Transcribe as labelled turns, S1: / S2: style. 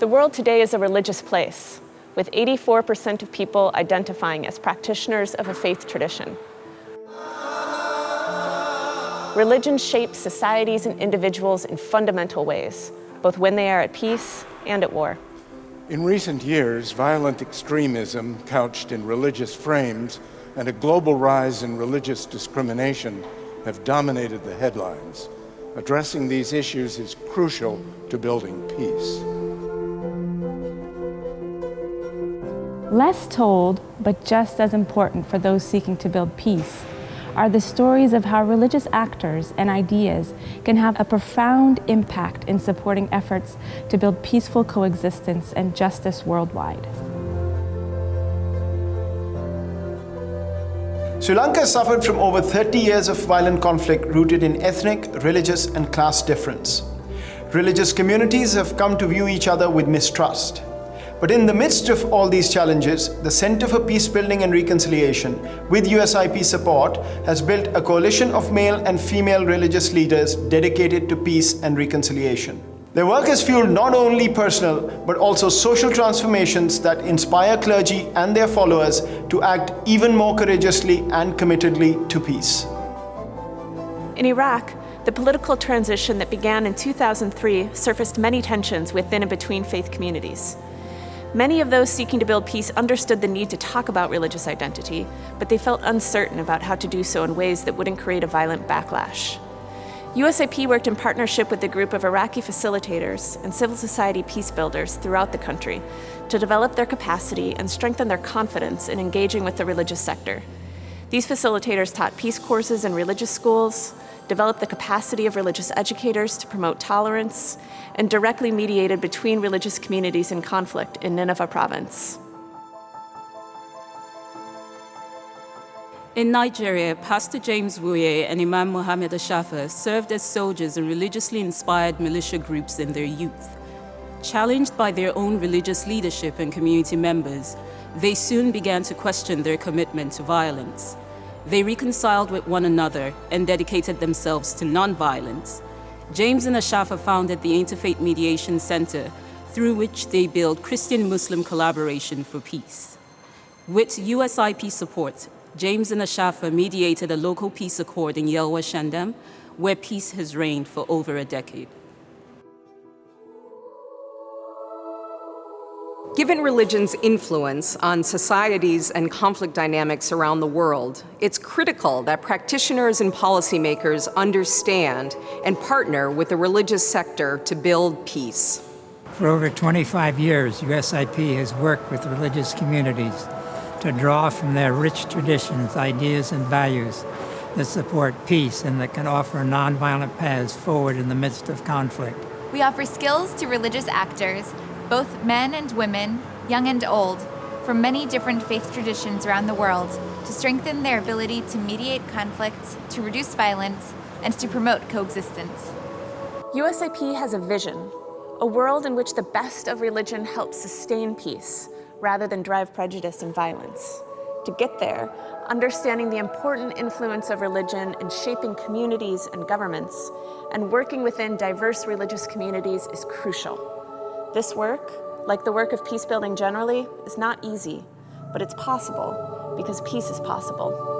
S1: The world today is a religious place, with 84% of people identifying as practitioners of a faith tradition. Religion shapes societies and individuals in fundamental ways, both when they are at peace and at war.
S2: In recent years, violent extremism couched in religious frames and a global rise in religious discrimination have dominated the headlines. Addressing these issues is crucial to building peace.
S3: Less told, but just as important for those seeking to build peace, are the stories of how religious actors and ideas can have a profound impact in supporting efforts to build peaceful coexistence and justice worldwide.
S4: Sri Lanka suffered from over 30 years of violent conflict rooted in ethnic, religious and class difference. Religious communities have come to view each other with mistrust. But in the midst of all these challenges, the Center for Peace Building and Reconciliation, with USIP support, has built a coalition of male and female religious leaders dedicated to peace and reconciliation. Their work has fueled not only personal, but also social transformations that inspire clergy and their followers to act even more courageously and committedly to peace.
S1: In Iraq, the political transition that began in 2003 surfaced many tensions within and between faith communities. Many of those seeking to build peace understood the need to talk about religious identity, but they felt uncertain about how to do so in ways that wouldn't create a violent backlash. USIP worked in partnership with a group of Iraqi facilitators and civil society peace builders throughout the country to develop their capacity and strengthen their confidence in engaging with the religious sector. These facilitators taught peace courses in religious schools, developed the capacity of religious educators to promote tolerance, and directly mediated between religious communities in conflict in Nineveh province.
S5: In Nigeria, Pastor James Wuye and Imam Mohammed Ashafa served as soldiers in religiously inspired militia groups in their youth. Challenged by their own religious leadership and community members, they soon began to question their commitment to violence. They reconciled with one another and dedicated themselves to nonviolence. James and Ashafa founded the Interfaith Mediation Center, through which they build Christian-Muslim collaboration for peace. With USIP support, James and Ashafa mediated a local peace accord in Yelwa Shendam, where peace has reigned for over a decade.
S6: Given religion's influence on societies and conflict dynamics around the world, it's critical that practitioners and policymakers understand and partner with the religious sector to build peace.
S7: For over 25 years, USIP has worked with religious communities to draw from their rich traditions, ideas, and values that support peace and that can offer nonviolent paths forward in the midst of conflict.
S8: We offer skills to religious actors both men and women, young and old, from many different faith traditions around the world to strengthen their ability to mediate conflicts, to reduce violence, and to promote coexistence.
S1: USIP has a vision, a world in which the best of religion helps sustain peace rather than drive prejudice and violence. To get there, understanding the important influence of religion in shaping communities and governments, and working within diverse religious communities is crucial. This work, like the work of peace building generally, is not easy, but it's possible because peace is possible.